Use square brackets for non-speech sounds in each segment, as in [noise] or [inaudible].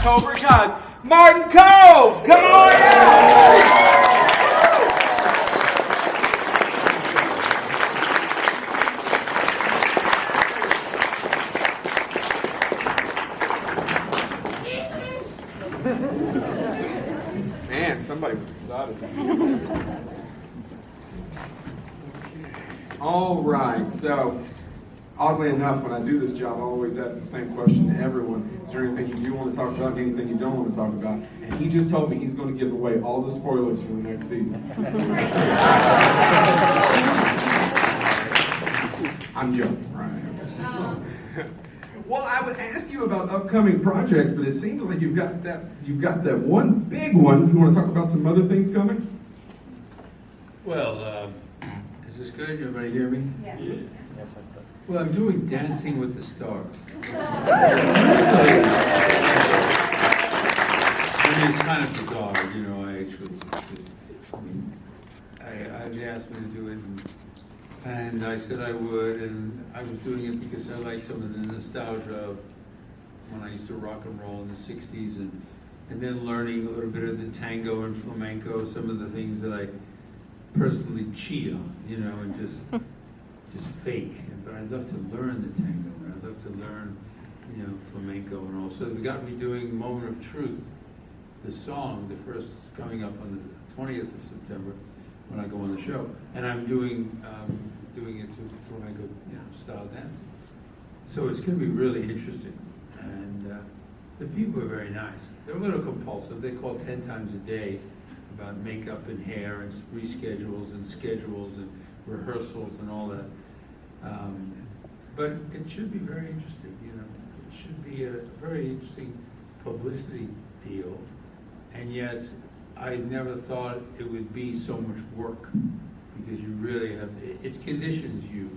Cobra Kai's, Martin Kove. Come on out. Man, somebody was excited. All right, so oddly enough, when I do this job, I always ask the same question to everyone. Is there anything you do want to talk about, anything you don't want to talk about? And he just told me he's going to give away all the spoilers for the next season. I'm joking, right? Well, I would ask you about upcoming projects, but it seems like you've got that you've got that one big one. You want to talk about some other things coming? Well, um, is this good? Everybody hear me? Yeah. Well, I'm doing Dancing with the Stars. I mean, it's kind of bizarre, you know. I actually, I mean, I, I've asked me to do it, and, and I said I would, and I was doing it because I like some of the nostalgia of when I used to rock and roll in the '60s, and and then learning a little bit of the tango and flamenco, some of the things that I personally cheat on, you know, and just [laughs] just fake. But I love to learn the tango, and I love to learn, you know, flamenco and all. So they got me doing Moment of Truth, the song, the first coming up on the 20th of September when I go on the show, and I'm doing um, doing it to flamenco, you know, style dancing. So it's going to be really interesting, and uh, the people are very nice. They're a little compulsive. They call ten times a day about makeup and hair and reschedules and schedules and rehearsals and all that. Um, but it should be very interesting, you know. It should be a very interesting publicity deal, and yet I never thought it would be so much work because you really have it, it conditions you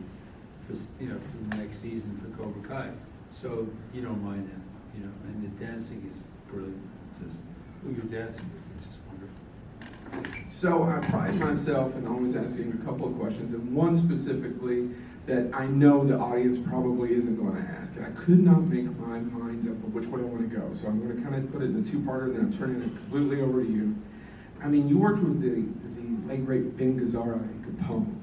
for you know for the next season for Cobra Kai. So you don't mind that, you know. And the dancing is brilliant. Just who you're dancing with, it's just wonderful. So I pride myself in always asking a couple of questions, and one specifically that I know the audience probably isn't going to ask, and I could not make my mind up of which way I want to go. So I'm going to kind of put it in a two-parter, and then I'm turning it completely over to you. I mean, you worked with the, the late great Ben Gazzara in Capone.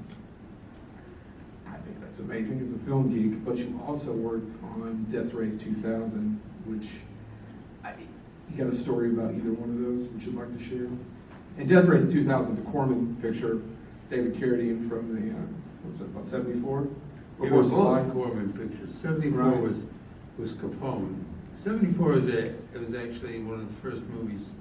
I think that's amazing as a film geek, but you also worked on Death Race 2000, which I, you got a story about either one of those that you'd like to share? And Death Race 2000 is a Corman picture. David Carradine from the, uh, what's it, about 74? It was both Corman pictures. Seventy-four Right. was was Capone. Seventy-four was a it was actually one of the first movies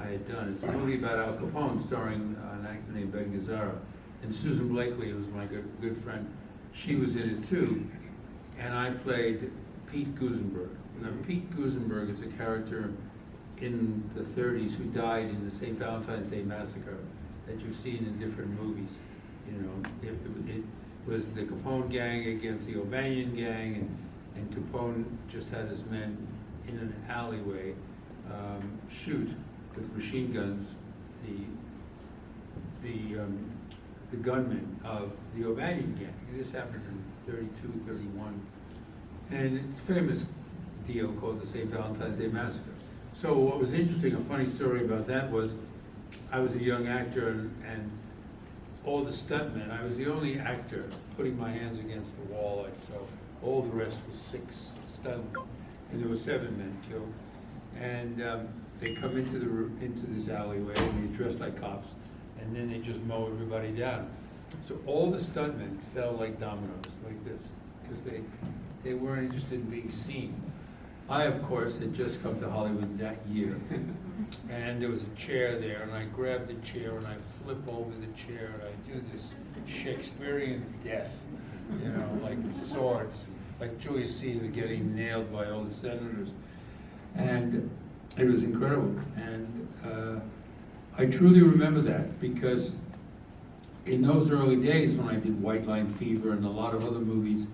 I had done. It's a movie about Al Capone, starring uh, an actor named Ben Gazzara, and Susan Blakely was my good good friend. She was in it too, and I played Pete Gusenberg. Now Pete Gusenberg is a character in the 30s who died in the St. Valentine's Day massacre that you've seen in different movies. You know, it, it, was the Capone gang against the O'Banion gang, and, and Capone just had his men in an alleyway um, shoot with machine guns the the um, the gunmen of the O'Banion gang. This happened in 32, 31, and it's a famous deal called the St. Valentine's Day Massacre. So what was interesting, a funny story about that was, I was a young actor and, and all the stuntmen, I was the only actor putting my hands against the wall like so. All the rest was six stuntmen, and there were seven men killed. And um, they come into the into this alleyway and they dress like cops, and then they just mow everybody down. So all the stuntmen fell like dominoes, like this, because they they weren't interested in being seen. I, of course, had just come to Hollywood that year, [laughs] and there was a chair there, and I grabbed the chair and I flip over the chair and I do this Shakespearean death, you know, like swords, like Julius Caesar getting nailed by all the senators, and it was incredible. And uh, I truly remember that because in those early days when I did White Line Fever and a lot of other movies,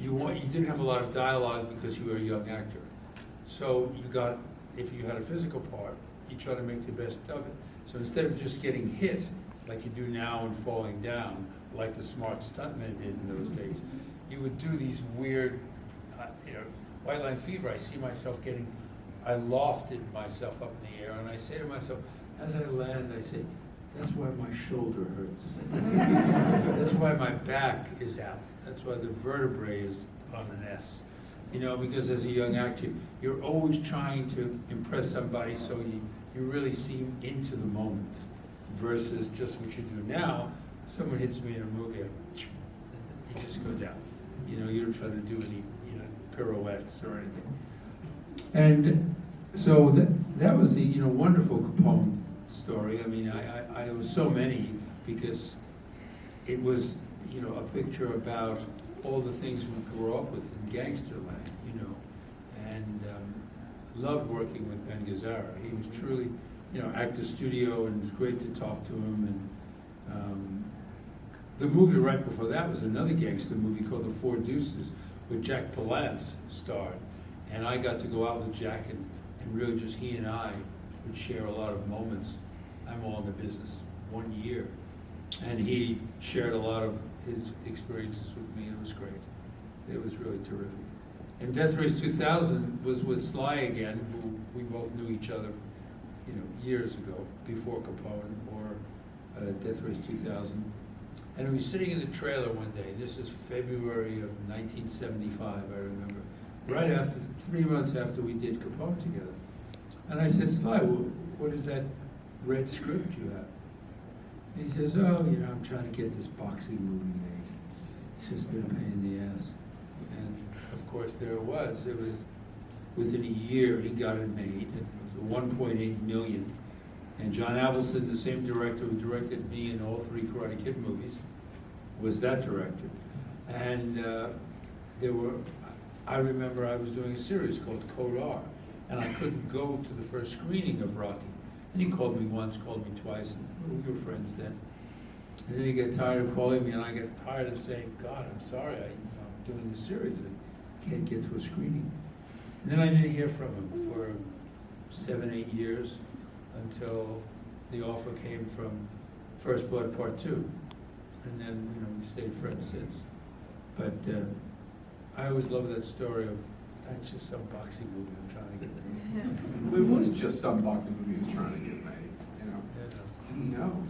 you want, you didn't have a lot of dialogue because you were a young actor. So you got, if you had a physical part, you try to make the best of it. So instead of just getting hit like you do now and falling down, like the smart stuntmen did in those days, you would do these weird, uh, you know, White Line Fever. I see myself getting I lofted myself up in the air, and I say to myself, as I land, I say, that's why my shoulder hurts. [laughs] That's why my back is out. That's why the vertebrae is on an S. You know, because as a young actor, you're always trying to impress somebody so you, you really seem into the moment versus just what you do now. Someone hits me in a movie, I, you just go down. You know, you don't try to do any, you know, pirouettes or anything. And so that, that was the, you know, wonderful Capone story. I mean, I, I, I was so many because it was, you know, a picture about all the things we grew up with in gangster land, you know, and um, loved working with Ben Gazzara. He was truly, you know, actor studio, and it was great to talk to him. And um, the movie right before that was another gangster movie called The Four Deuces, where Jack Palance starred, and I got to go out with Jack, and, and really just he and I would share a lot of moments. I'm all in the business one year, and he shared a lot of his experiences with me. It was great. It was really terrific. And Death Race 2000 was with Sly again, who we both knew each other, you know, years ago, before Capone or uh, Death Race 2000. And we were sitting in the trailer one day. This is February of 1975, I remember. Right after, three months after we did Capone together. And I said, Sly, what is that red script you have? And he says, oh, you know, I'm trying to get this boxing movie made. It's just been a pain in the ass. And of course, there it was. It was within a year he got it made. It was 1.8 million. And John Avildsen, the same director who directed me in all three Karate Kid movies, was that director. And uh, there were, I remember I was doing a series called Code R, and I couldn't go to the first screening of Rocky. And he called me once, called me twice, and we were friends then. And then he got tired of calling me, and I got tired of saying, God, I'm sorry, I, I'm doing this series, I can't get to a screening. And then I didn't hear from him for seven, eight years until the offer came from First Blood Part Two. And then, you know, we stayed friends since. But uh, I always love that story of, that's just some boxing movie I'm trying to get made. [laughs] It was just some boxing movie he was trying to get made, you know. You know. Didn't know.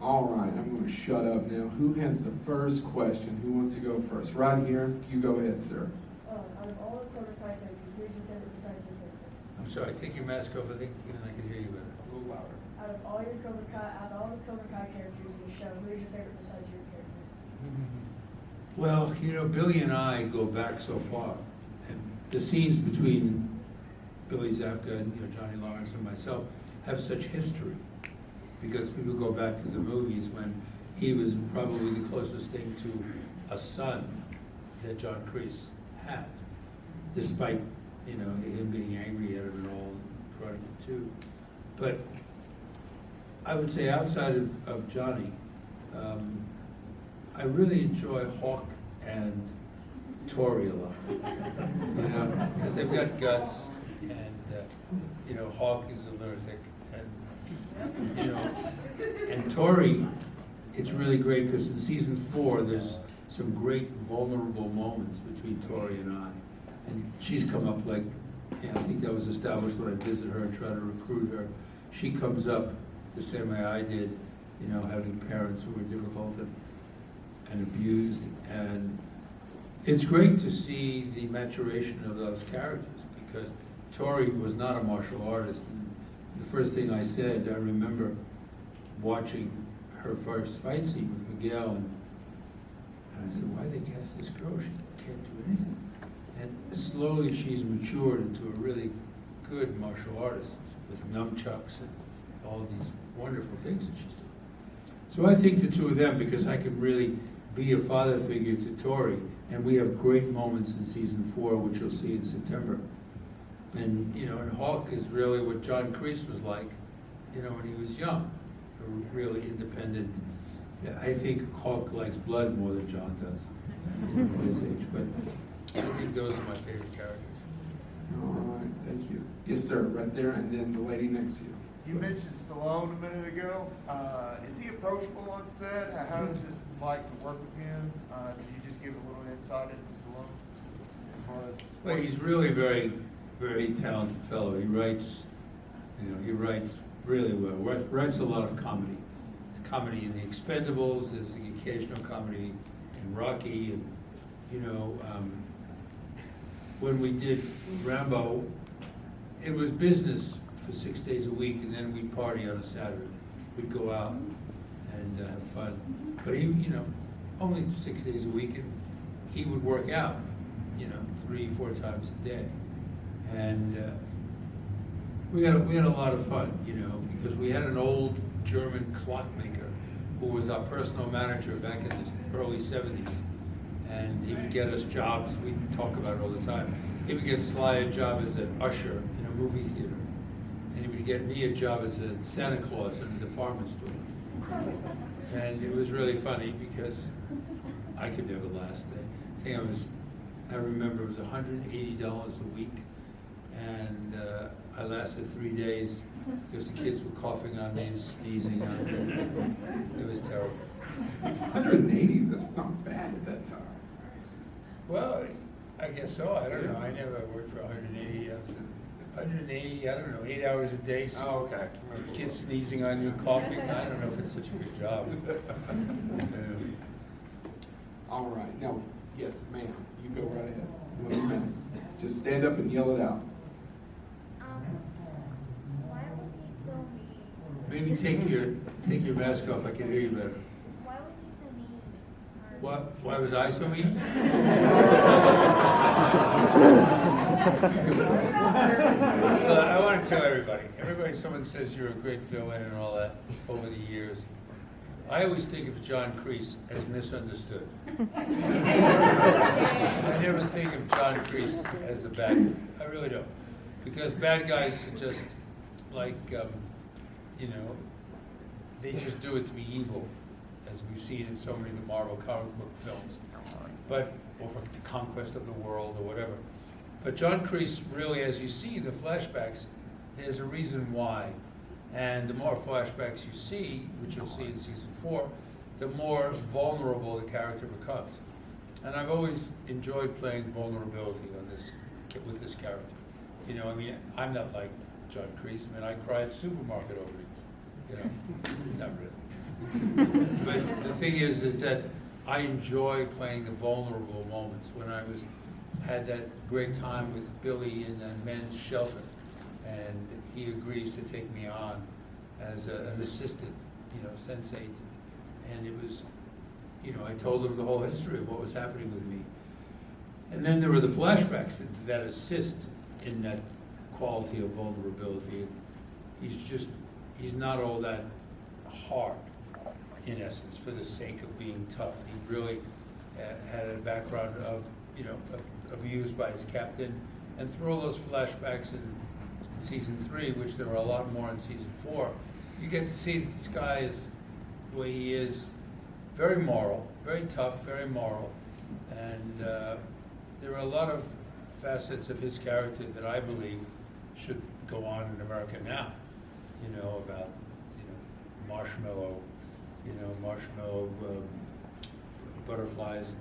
All right, I'm going to shut up now. Who has the first question? Who wants to go first? Right here. You go ahead, sir. Uh, out of all the Cobra Kai characters, your favorite besides your character? I'm sorry, take your mask off, I think, and I can hear you better. A little louder. Out of all your Cobra Kai, out of all the Cobra Kai characters in the show, who's your favorite besides your character? Well, you know, Billy and I go back so far, and the scenes between Billy Zabka and you know, Johnny Lawrence and myself have such history, because people go back to the movies when he was probably the closest thing to a son that John Kreese had, despite you know him being angry at him and all, Karate Kid too. But I would say outside of, of Johnny, um, I really enjoy Hawk and Tori a lot. You know, because they've got guts, and uh, you know, Hawk is a lunatic, and you know, and Tori, it's really great because in season four, there's some great vulnerable moments between Tori and I, and she's come up like, I think that was established when I visited her and tried to recruit her. She comes up the same way I did, you know, having parents who were difficult and and abused, and it's great to see the maturation of those characters because Tori was not a martial artist. And the first thing I said, I remember watching her first fight scene with Miguel, and, and I said, "Why they cast this girl? She can't do anything." And slowly, she's matured into a really good martial artist with nunchucks and all these wonderful things that she's doing. So I think the two of them, because I can really be a father figure to Tori, and we have great moments in season four, which you'll see in September. And, you know, and Hawk is really what John Kreese was like, you know, when he was young, a really independent. Yeah, I think Hawk likes blood more than John does at his age, but I think those are my favorite characters. All right, thank you. Yes, sir, right there, and then the lady next to you. You mentioned Stallone a minute ago. Uh, is he approachable on set? How, does it like to work with him? Uh, could you give a little insight into Stallone as far as? Well, he's really very very talented fellow. He writes, you know, he writes really well. Writes, writes a lot of comedy. There's comedy in The Expendables. There's the occasional comedy in Rocky, and you know, um, when we did Rambo, it was business for six days a week, and then we'd party on a Saturday. We'd go out and uh, have fun. But he, you know, only six days a week, and he would work out, you know, three, four times a day. And uh, we had, a- we had a lot of fun, you know, because we had an old German clockmaker who was our personal manager back in the early seventies. And he would get us jobs, we'd talk about it all the time. He would get Sly a job as an usher in a movie theater. And he would get me a job as a Santa Claus in a department store. And it was really funny because I could never last it. I think I was, I remember it was hundred and eighty dollars a week. And uh, I lasted three days because the kids were coughing on me and sneezing on me. It was terrible. 180, that's not bad at that time. Well, I guess so. I don't know. I never worked for hundred and eighty. Hundred and eighty, I don't know, eight hours a day. so Oh, okay. Kids sneezing on you, coughing. I don't know if it's such a good job. [laughs] Um, All right, now, yes, ma'am, you go right ahead. No mess. Just stand up and yell it out. Um, why was he so mean? Maybe take your, take your mask off. I can hear you better. Why was he so mean? Or- Why, why was I so mean? [laughs] Uh, I want to tell everybody, everybody, someone says you're a great villain and all that over the years. I always think of John Kreese as misunderstood. I never think of John Kreese as a bad guy. I really don't. Because bad guys are just like, um, you know, they just do it to be evil, as we've seen in so many of the Marvel comic book films. But, or for the conquest of the world or whatever. But John Kreese, really, as you see the flashbacks, there's a reason why. And the more flashbacks you see, which you'll see in season four, the more vulnerable the character becomes. And I've always enjoyed playing vulnerability on this, with this character. You know, I mean, I'm not like John Kreese. I mean, I cry at supermarket openings. You know, [laughs] not really. [laughs] But the thing is, is that I enjoy playing the vulnerable moments. When I was, had that great time with Billy in the men's shelter, and he agrees to take me on as a- an assistant, you know, sensei. And it was, you know, I told him the whole history of what was happening with me. And then there were the flashbacks that, that assist in that quality of vulnerability. He's just, he's not all that hard, in essence, for the sake of being tough. He really uh, had a background of, you know, abused by his captain. And through all those flashbacks in season three, which there were a lot more in season four, you get to see that this guy is the way he is, very moral, very tough, very moral. And uh, there are a lot of facets of his character that I believe should go on in America now. You know, about, you know, marshmallow, you know, marshmallow um, butterflies.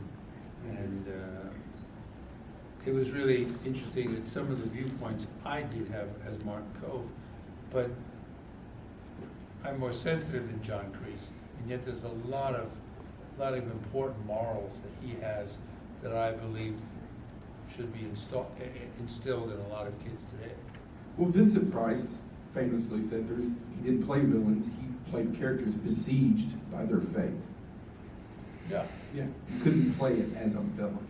And uh, it was really interesting that some of the viewpoints I did have as Martin Kove, but I'm more sensitive than John Kreese, and yet there's a lot of, lot of important morals that he has that I believe should be instilled in a lot of kids today. Well, Vincent Price famously said there's, he didn't play villains, he played characters besieged by their fate. Yeah. Yeah. You couldn't play it as a villain.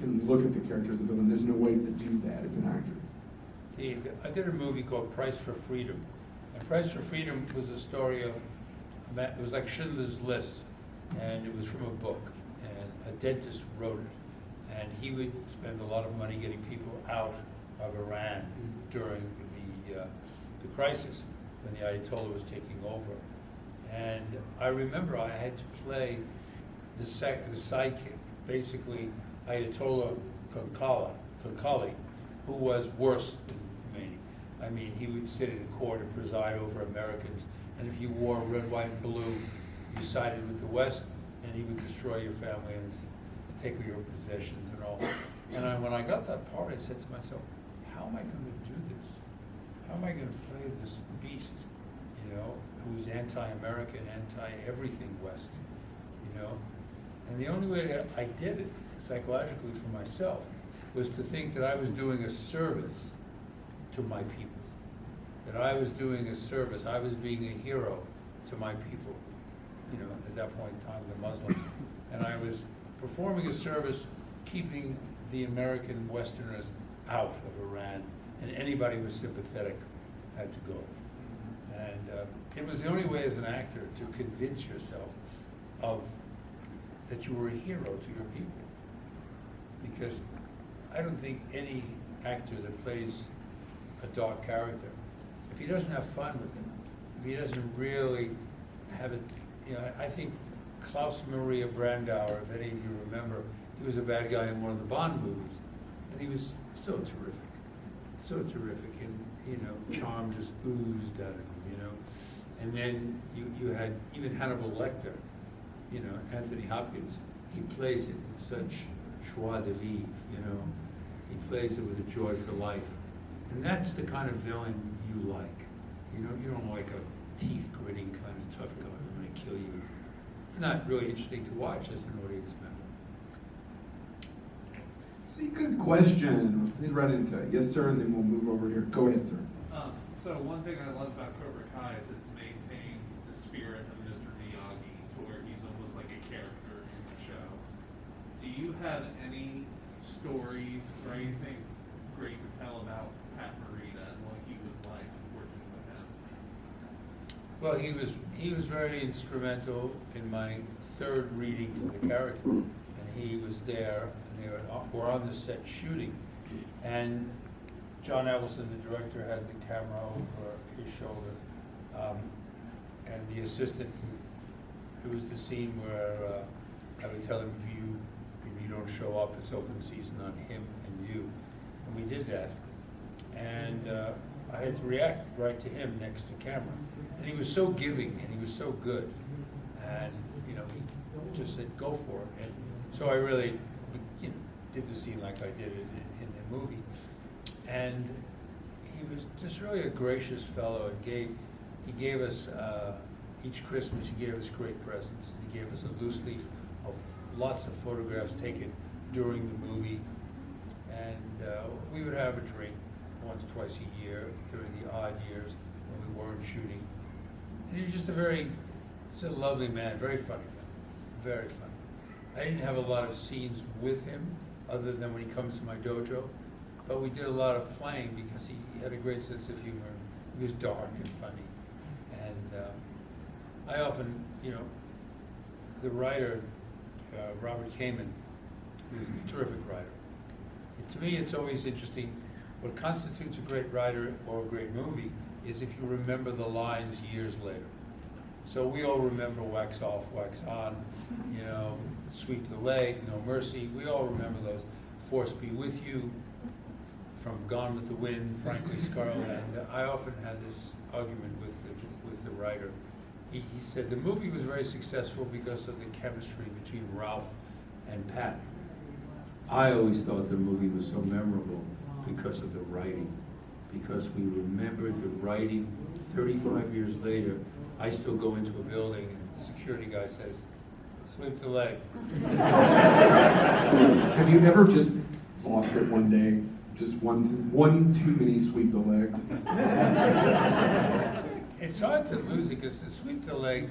You couldn't look at the character as a villain. There's no way to do that as an actor. The, I did a movie called Price for Freedom. And Price for Freedom was a story of, a it was like Schindler's List, and it was from a book. And a dentist wrote it. And he would spend a lot of money getting people out of Iran during the, uh, the crisis, when the Ayatollah was taking over. And I remember I had to play the sec, the sidekick, basically Ayatollah Khalkhali, who was worse than Khomeini. I mean, he would sit in court and preside over Americans, and if you wore red, white, and blue, you sided with the West, and he would destroy your family and take your possessions and all. And I, when I got that part, I said to myself, how am I gonna do this? How am I gonna play this beast, you know, who's anti-American, anti-everything West, you know? And the only way that I did it psychologically for myself was to think that I was doing a service to my people. That I was doing a service, I was being a hero to my people, you know, at that point in time, the Muslims. And I was performing a service, keeping the American Westerners out of Iran, and anybody who was sympathetic had to go. And uh, it was the only way as an actor to convince yourself of that you were a hero to your people. Because I don't think any actor that plays a dark character, if he doesn't have fun with it, if he doesn't really have it, you know, I I think Klaus Maria Brandauer, if any of you remember, he was a bad guy in one of the Bond movies, and he was so terrific, so terrific, and you know, charm just oozed out of him, you know. And then you you had even Hannibal Lecter, you know, Anthony Hopkins, he plays it with such joie de vivre, you know. He plays it with a joy for life. And that's the kind of villain you like. You know, you don't like a teeth gritting kind of tough guy who's gonna kill you. It's not really interesting to watch as an audience member. See, good question. Lead right into it. Yes, sir, and then we'll move over here. Go ahead, sir. Um, so one thing I love about Cobra Kai is it's maintained the spirit of Mr. Miyagi to where he's almost like a character in the show. Do you have any stories or anything great to tell about Pat Morita and what he was like working with him? Well, he was he was very instrumental in my third reading for the character, and he was there. Were, were on the set shooting, and John Avildsen, the director, had the camera over his shoulder, um, and the assistant. It was the scene where uh, I would tell him if you if you don't show up, it's open season on him and you, and we did that and uh, I had to react right to him next to camera. And he was so giving and he was so good. And, you know, he just said, go for it. And so I really, did the scene like I did it in, in the movie. And he was just really a gracious fellow and gave, he gave us, uh, each Christmas, he gave us great presents. He gave us a loose leaf of lots of photographs taken during the movie. And uh, we would have a drink once, twice a year during the odd years when we weren't shooting. And he was just a very, just a lovely man, very funny very funny. I didn't have a lot of scenes with him, other than when he comes to my dojo, but we did a lot of playing because he had a great sense of humor. He was dark and funny, and uh, I often, you know, the writer uh, Robert Kamen, who's a terrific writer. And to me, it's always interesting. What constitutes a great writer or a great movie is if you remember the lines years later. So we all remember wax off, wax on, you know, sweep the leg, no mercy. We all remember those. Force be with you, from Gone with the Wind, frankly [laughs] Scarlett. And I often had this argument with the, with the writer. He, he said the movie was very successful because of the chemistry between Ralph and Pat. I always thought the movie was so memorable because of the writing, because we remembered the writing 35 years later. I still go into a building and security guy says, sweep the leg. Have you ever just lost it one day? Just one, one too many sweep the legs? It's hard to lose it because the sweep the leg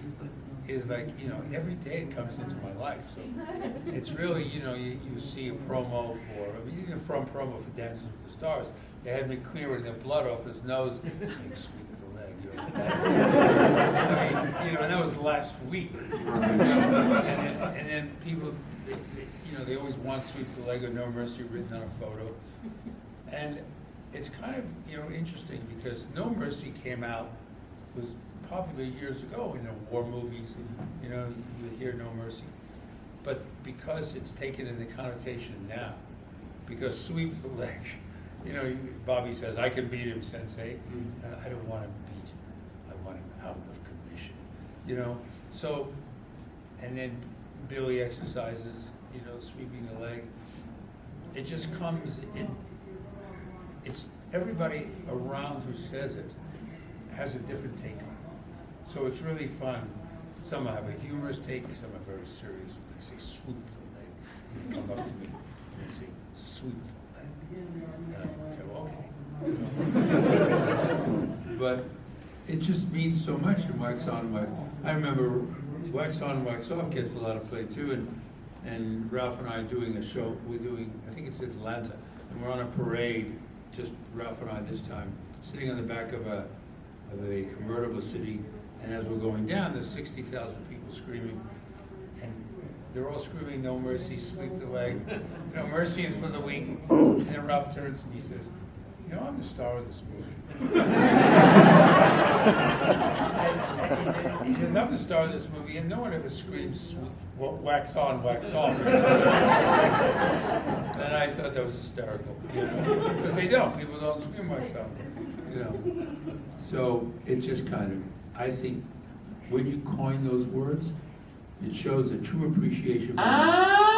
is like, you know, every day it comes into my life. So it's really, you know, you, you see a promo for, I mean, even from promo for Dancing with the Stars, they had me clearing the blood off his nose, saying, sweep the. You're I mean, you know, and that was last week. You [laughs] know, and, then, and then people, they, they, you know, they always want sweep the leg or no mercy written on a photo. And it's kind of, you know, interesting because No Mercy came out, was popular years ago in the war movies, you know, you hear No Mercy. But because it's taken in the connotation now, because sweep the leg, [laughs] you know, Bobby says, I can beat him, sensei. Uh, I don't want him beat, I want him out of commission, you know? So, and then Billy exercises, you know, sweeping the leg. It just comes, it, it's everybody around who says it has a different take on it. So it's really fun. Some have a humorous take, some are very serious. They say swoop the leg, they come up to me and they say, swoop the leg. And I say, okay. [laughs] But it just means so much in Wax On, Wax. I remember Wax On, Wax Off gets a lot of play too, and and Ralph and I are doing a show. We're doing, I think it's Atlanta, and we're on a parade. Just Ralph and I this time, sitting on the back of a of a convertible city, and as we're going down, there's sixty thousand people screaming, and they're all screaming, "No mercy, sweep the leg." [laughs] Know, mercy is for the weak. And then Ralph turns and says, "You know, I'm the star of this movie." [laughs] He says, I'm the star of this movie, and no one ever screams wax on, wax off. and I thought that was hysterical, you know, because they don't. People don't scream wax on, you know. So it just kind of, I think, when you coin those words, it shows a true appreciation for. Alright,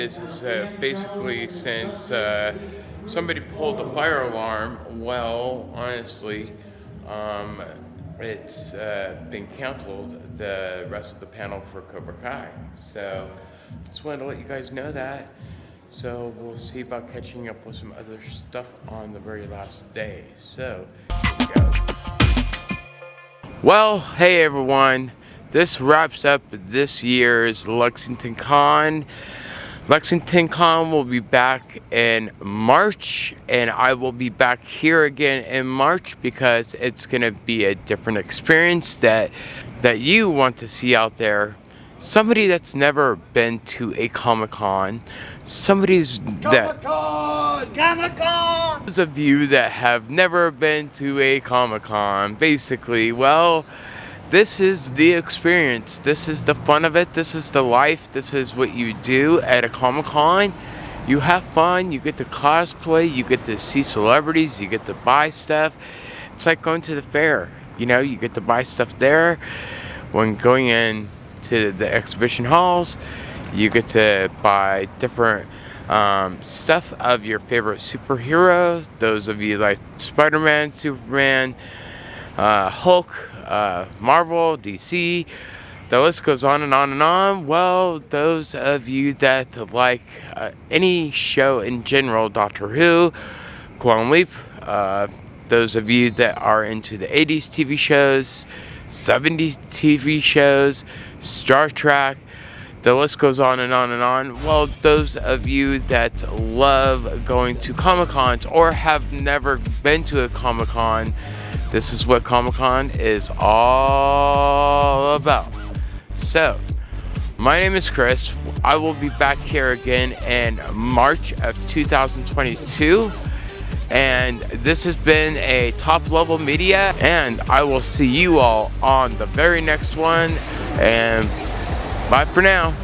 is, is that basically since uh, somebody pulled the fire alarm, well, honestly, um, it's uh, been canceled, the rest of the panel for Cobra Kai. So just wanted to let you guys know that. So we'll see about catching up with some other stuff on the very last day. So we go. Well, hey everyone. This wraps up this year's Lexington Con. Lexington Con will be back in March, and I will be back here again in March because it's going to be a different experience that that you want to see out there. Somebody that's never been to a Comic Con, somebody's that Comic Con. those of you that have never been to a Comic Con, basically, well, this is the experience. This is the fun of it. This is the life. This is what you do at a Comic Con. You have fun. You get to cosplay. You get to see celebrities. You get to buy stuff. It's like going to the fair. You know, you get to buy stuff there. When going in to the exhibition halls, you get to buy different um, stuff of your favorite superheroes. Those of you like Spider Man, Superman, uh, Hulk, uh, Marvel, DC. The list goes on and on and on. Well, those of you that like uh, any show in general, Doctor Who, Quantum Leap, uh, those of you that are into the 80s TV shows, 70s TV shows, Star Trek, the list goes on and on and on. Well, those of you that love going to Comic Cons or have never been to a Comic Con, this is what Comic Con is all about. So, my name is Chris. I will be back here again in March of 2022. And this has been a top level media, and I will see you all on the very next one. And bye for now.